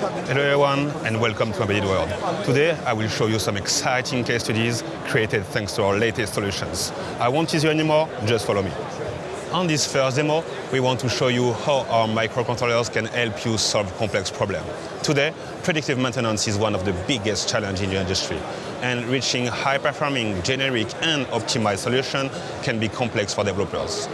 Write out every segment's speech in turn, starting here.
Hello everyone and welcome to Embedded World. Today I will show you some exciting case studies created thanks to our latest solutions. I won't tease you anymore, just follow me. On this first demo, we want to show you how our microcontrollers can help you solve complex problems. Today, predictive maintenance is one of the biggest challenges in the industry, and reaching high-performing, generic, and optimized solutions can be complex for developers.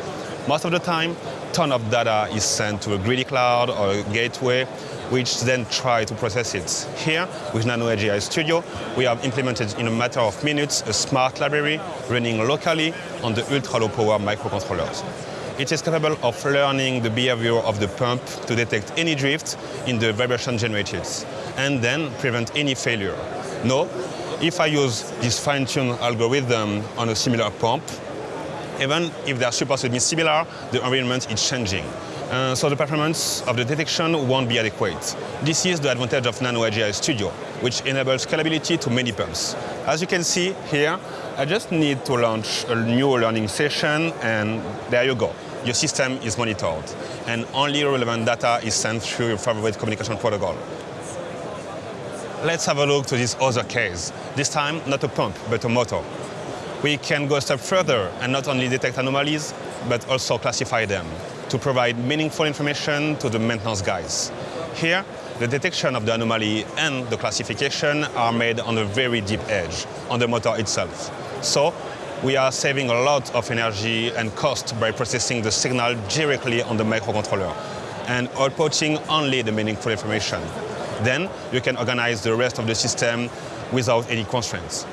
Most of the time, ton of data is sent to a greedy cloud or a gateway, which then try to process it. Here, with Nano Edge AI Studio, we have implemented in a matter of minutes a smart library running locally on the ultra-low power microcontrollers. It is capable of learning the behavior of the pump to detect any drift in the vibration generated, and then prevent any failure. Now, if I use this fine-tuned algorithm on a similar pump, even if they are supposed to be similar, the environment is changing. Uh, so the performance of the detection won't be adequate. This is the advantage of Nano AI Studio, which enables scalability to many pumps. As you can see here, I just need to launch a new learning session and there you go. Your system is monitored and only relevant data is sent through your favorite communication protocol. Let's have a look to this other case. This time, not a pump, but a motor we can go a step further and not only detect anomalies, but also classify them to provide meaningful information to the maintenance guys. Here, the detection of the anomaly and the classification are made on a very deep edge, on the motor itself. So, we are saving a lot of energy and cost by processing the signal directly on the microcontroller and outputting only the meaningful information. Then, you can organize the rest of the system without any constraints.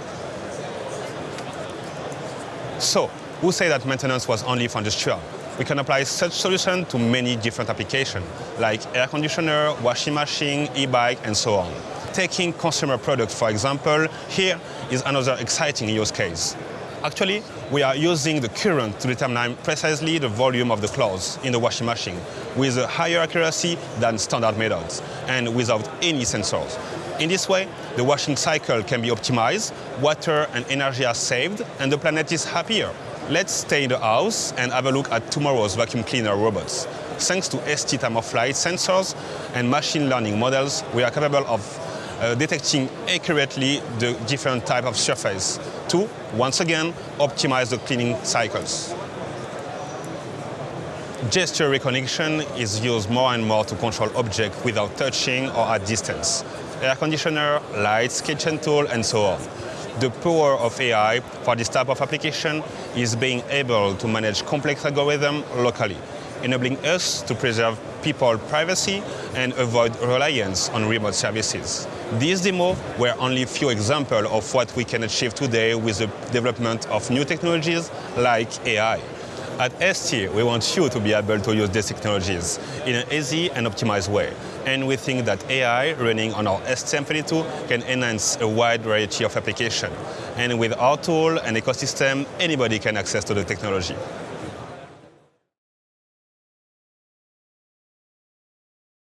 So, who say that maintenance was only for industrial? We can apply such solution to many different applications, like air conditioner, washing machine, e-bike, and so on. Taking consumer products, for example, here is another exciting use case. Actually, we are using the current to determine precisely the volume of the clothes in the washing machine with a higher accuracy than standard methods and without any sensors. In this way, the washing cycle can be optimized, water and energy are saved, and the planet is happier. Let's stay in the house and have a look at tomorrow's vacuum cleaner robots. Thanks to ST time-of-flight sensors and machine learning models, we are capable of uh, detecting accurately the different type of surface to, once again, optimize the cleaning cycles. Gesture recognition is used more and more to control objects without touching or at distance air conditioner, lights, kitchen tool, and so on. The power of AI for this type of application is being able to manage complex algorithms locally, enabling us to preserve people's privacy and avoid reliance on remote services. These demos were only a few examples of what we can achieve today with the development of new technologies like AI. At ST, we want you to be able to use these technologies in an easy and optimized way. And we think that AI running on our STM32 can enhance a wide variety of applications. And with our tool and ecosystem, anybody can access to the technology.